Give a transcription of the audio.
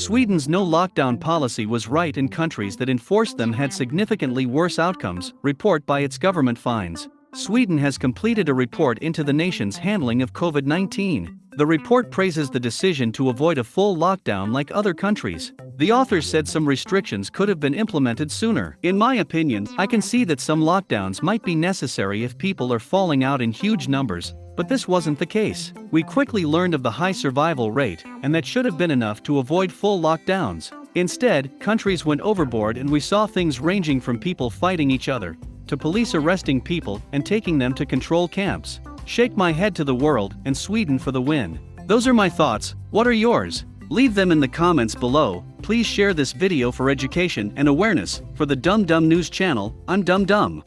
Sweden's no lockdown policy was right and countries that enforced them had significantly worse outcomes, report by its government finds. Sweden has completed a report into the nation's handling of COVID 19. The report praises the decision to avoid a full lockdown like other countries. The authors said some restrictions could have been implemented sooner. In my opinion, I can see that some lockdowns might be necessary if people are falling out in huge numbers, but this wasn't the case. We quickly learned of the high survival rate, and that should have been enough to avoid full lockdowns. Instead, countries went overboard and we saw things ranging from people fighting each other, to police arresting people and taking them to control camps. Shake my head to the world and Sweden for the win. Those are my thoughts, what are yours? Leave them in the comments below, please share this video for education and awareness, for the Dumb Dumb News channel, I'm Dumb Dumb.